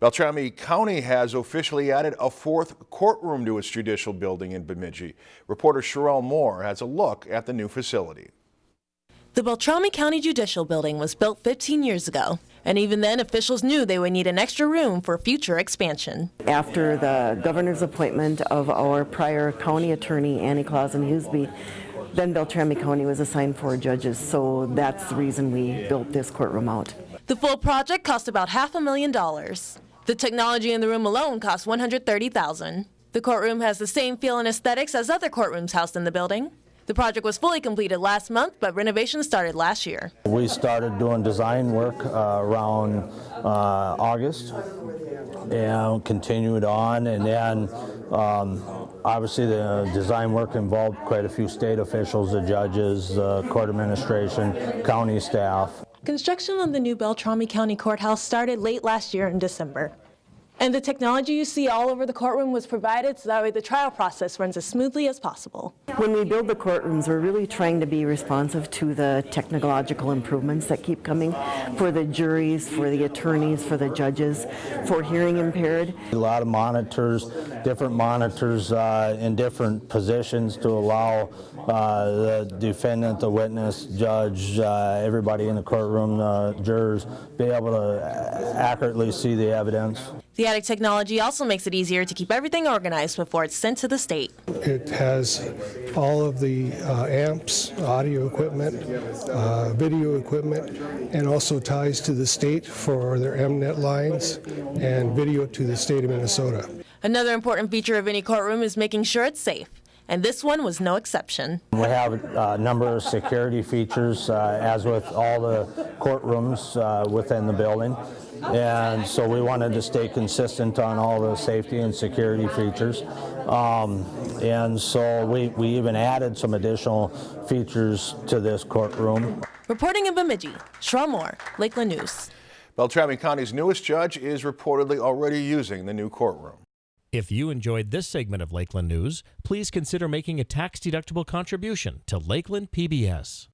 Beltrami County has officially added a fourth courtroom to its judicial building in Bemidji. Reporter Sherelle Moore has a look at the new facility. The Beltrami County Judicial Building was built 15 years ago, and even then officials knew they would need an extra room for future expansion. After the governor's appointment of our prior county attorney, Annie Claesson Huseby, then Beltrami County was assigned four judges, so that's the reason we built this courtroom out. The full project cost about half a million dollars. The technology in the room alone cost 130,000. The courtroom has the same feel and aesthetics as other courtrooms housed in the building. The project was fully completed last month, but renovations started last year. We started doing design work uh, around uh, August and continued on and then um, obviously the design work involved quite a few state officials, the judges, the court administration, county staff. Construction on the new Beltrami County Courthouse started late last year in December. And the technology you see all over the courtroom was provided so that way the trial process runs as smoothly as possible. When we build the courtrooms, we're really trying to be responsive to the technological improvements that keep coming for the juries, for the attorneys, for the judges, for hearing impaired. A lot of monitors, different monitors uh, in different positions to allow uh, the defendant, the witness, judge, uh, everybody in the courtroom, the jurors, be able to accurately see the evidence. The added technology also makes it easier to keep everything organized before it's sent to the state. It has all of the uh, amps, audio equipment, uh, video equipment, and also ties to the state for their MNet lines and video to the state of Minnesota. Another important feature of any courtroom is making sure it's safe. And this one was no exception. We have a number of security features, uh, as with all the courtrooms uh, within the building. And so we wanted to stay consistent on all the safety and security features. Um, and so we, we even added some additional features to this courtroom. Reporting in Bemidji, Sherelle Moore, Lakeland News. Beltrami County's newest judge is reportedly already using the new courtroom. If you enjoyed this segment of Lakeland News, please consider making a tax-deductible contribution to Lakeland PBS.